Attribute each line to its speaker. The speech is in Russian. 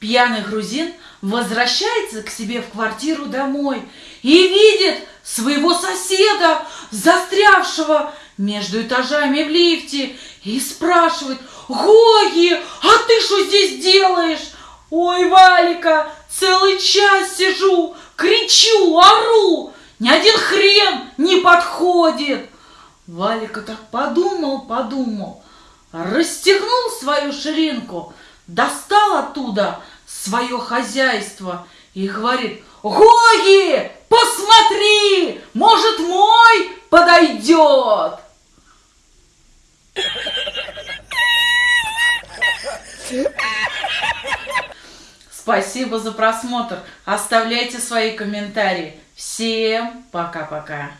Speaker 1: Пьяный грузин возвращается к себе в квартиру домой и видит своего соседа, застрявшего между этажами в лифте, и спрашивает, «Гоги, а ты что здесь делаешь?» «Ой, Валика, целый час сижу, кричу, ору, ни один хрен не подходит!» Валика так подумал, подумал, расстегнул свою ширинку, достал оттуда свое хозяйство и говорит, Гоги, посмотри, может мой подойдет. Спасибо за просмотр. Оставляйте свои комментарии. Всем пока-пока.